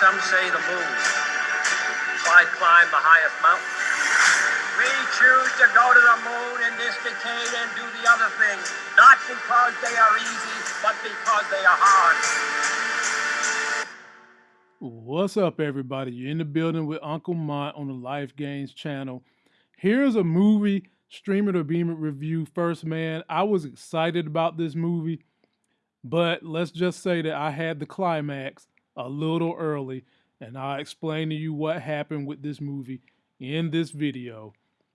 some say the moon. Why climb the highest mountain? We choose to go to the moon in this decade and do the other things, not because they are easy, but because they are hard. What's up, everybody? You're in the building with Uncle Mont on the Life Gains channel. Here's a movie streamer to beamer review. First, man, I was excited about this movie, but let's just say that I had the climax a little early, and I'll explain to you what happened with this movie in this video.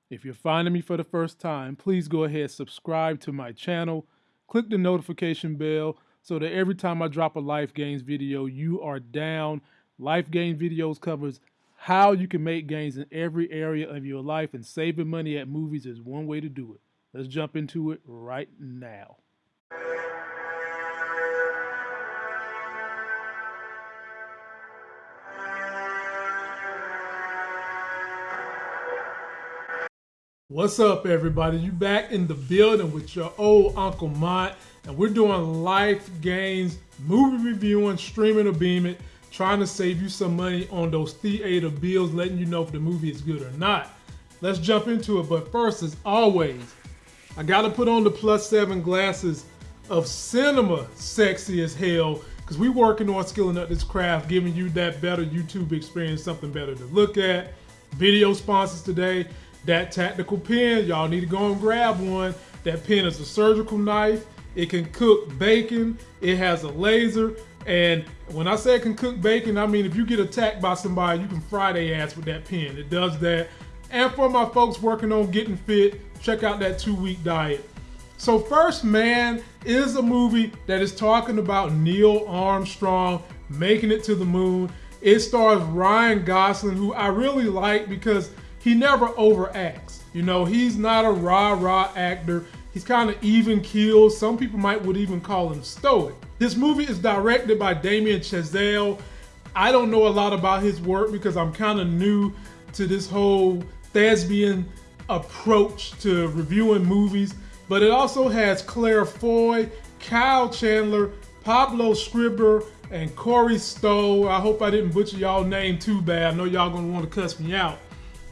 If you're finding me for the first time, please go ahead subscribe to my channel, click the notification bell so that every time I drop a Life Gains video, you are down. Life Gains videos covers how you can make gains in every area of your life and saving money at movies is one way to do it. Let's jump into it right now. What's up, everybody? You back in the building with your old Uncle Mont, and we're doing Life Gains movie reviewing, streaming or beaming, trying to save you some money on those theater bills, letting you know if the movie is good or not. Let's jump into it, but first, as always, I gotta put on the plus seven glasses of cinema sexy as hell, because we working on skilling up this craft, giving you that better YouTube experience, something better to look at. Video sponsors today that tactical pen, y'all need to go and grab one. That pen is a surgical knife. It can cook bacon. It has a laser. And when I say it can cook bacon, I mean if you get attacked by somebody, you can fry their ass with that pen. It does that. And for my folks working on getting fit, check out that two week diet. So, First Man is a movie that is talking about Neil Armstrong making it to the moon. It stars Ryan Gosling, who I really like because he never overacts. You know, he's not a rah rah actor. He's kind of even keeled. Some people might would even call him stoic. This movie is directed by Damien Chazelle. I don't know a lot about his work because I'm kind of new to this whole thespian approach to reviewing movies. But it also has Claire Foy, Kyle Chandler, Pablo Schreiber, and Corey Stoll. I hope I didn't butcher y'all name too bad. I know y'all gonna want to cuss me out.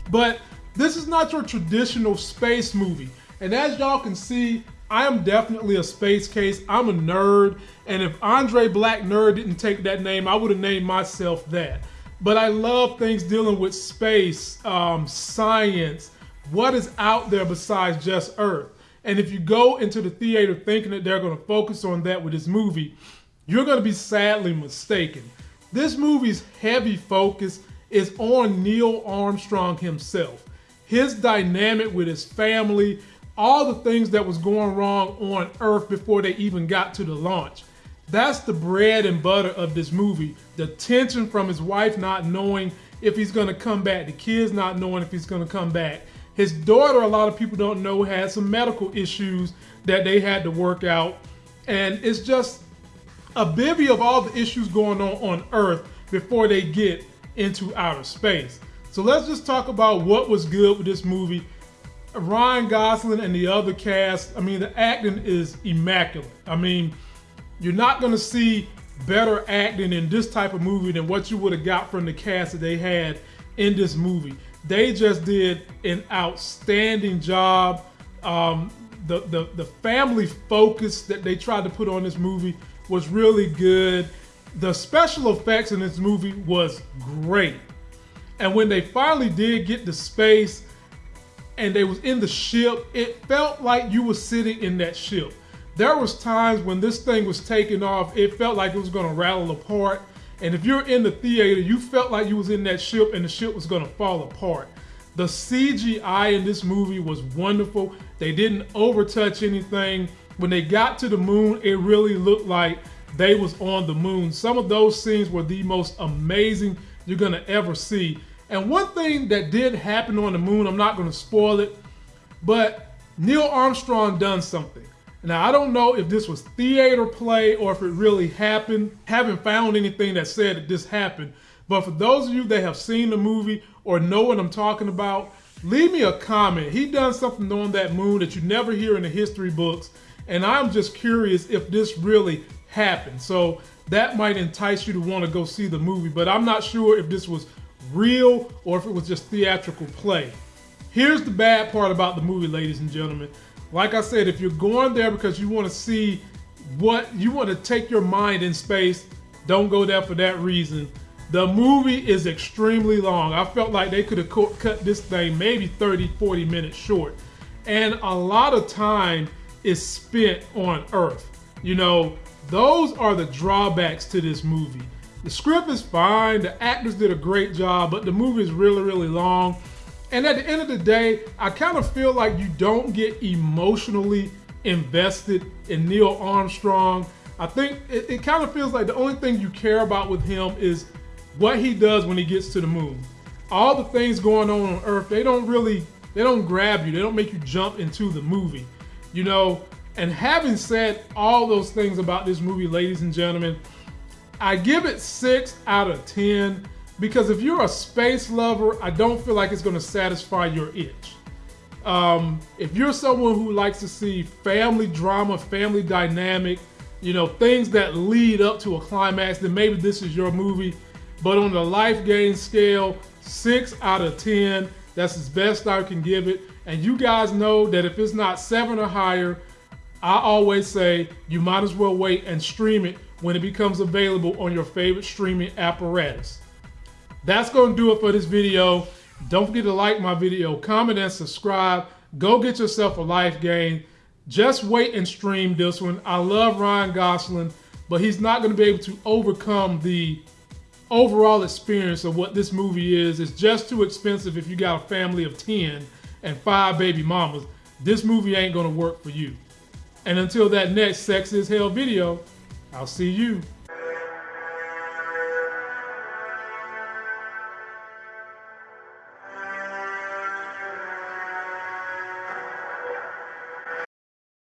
But this is not your traditional space movie. And as y'all can see, I am definitely a space case. I'm a nerd. And if Andre Black Nerd didn't take that name, I would have named myself that. But I love things dealing with space, um, science, what is out there besides just Earth. And if you go into the theater thinking that they're going to focus on that with this movie, you're going to be sadly mistaken. This movie's heavy focus is on Neil Armstrong himself. His dynamic with his family, all the things that was going wrong on Earth before they even got to the launch. That's the bread and butter of this movie. The tension from his wife not knowing if he's gonna come back, the kids not knowing if he's gonna come back. His daughter, a lot of people don't know, had some medical issues that they had to work out. And it's just a bivy of all the issues going on on Earth before they get into outer space. So let's just talk about what was good with this movie. Ryan Gosling and the other cast, I mean, the acting is immaculate. I mean, you're not going to see better acting in this type of movie than what you would have got from the cast that they had in this movie. They just did an outstanding job. Um, the, the, the family focus that they tried to put on this movie was really good the special effects in this movie was great. And when they finally did get to space and they was in the ship, it felt like you were sitting in that ship. There was times when this thing was taking off, it felt like it was gonna rattle apart. And if you're in the theater, you felt like you was in that ship and the ship was gonna fall apart. The CGI in this movie was wonderful. They didn't overtouch anything. When they got to the moon, it really looked like they was on the moon. Some of those scenes were the most amazing you're gonna ever see. And one thing that did happen on the moon, I'm not gonna spoil it, but Neil Armstrong done something. Now I don't know if this was theater play or if it really happened. Haven't found anything that said that this happened. But for those of you that have seen the movie or know what I'm talking about, leave me a comment. He done something on that moon that you never hear in the history books. And I'm just curious if this really happen. So that might entice you to want to go see the movie, but I'm not sure if this was real or if it was just theatrical play. Here's the bad part about the movie, ladies and gentlemen. Like I said, if you're going there because you want to see what you want to take your mind in space, don't go there for that reason. The movie is extremely long. I felt like they could have cut this thing maybe 30, 40 minutes short. And a lot of time is spent on Earth. You know, those are the drawbacks to this movie. The script is fine, the actors did a great job, but the movie is really, really long. And at the end of the day, I kind of feel like you don't get emotionally invested in Neil Armstrong. I think it, it kind of feels like the only thing you care about with him is what he does when he gets to the moon. All the things going on on Earth, they don't really, they don't grab you. They don't make you jump into the movie. You know, and having said all those things about this movie, ladies and gentlemen, I give it six out of 10 because if you're a space lover, I don't feel like it's going to satisfy your itch. Um, if you're someone who likes to see family drama, family dynamic, you know, things that lead up to a climax, then maybe this is your movie. But on the life gain scale, six out of 10, that's as best I can give it. And you guys know that if it's not seven or higher, I always say you might as well wait and stream it when it becomes available on your favorite streaming apparatus. That's going to do it for this video. Don't forget to like my video, comment, and subscribe. Go get yourself a life gain. Just wait and stream this one. I love Ryan Gosling, but he's not going to be able to overcome the overall experience of what this movie is. It's just too expensive if you got a family of 10 and five baby mamas. This movie ain't going to work for you. And until that next Sex is Hell video, I'll see you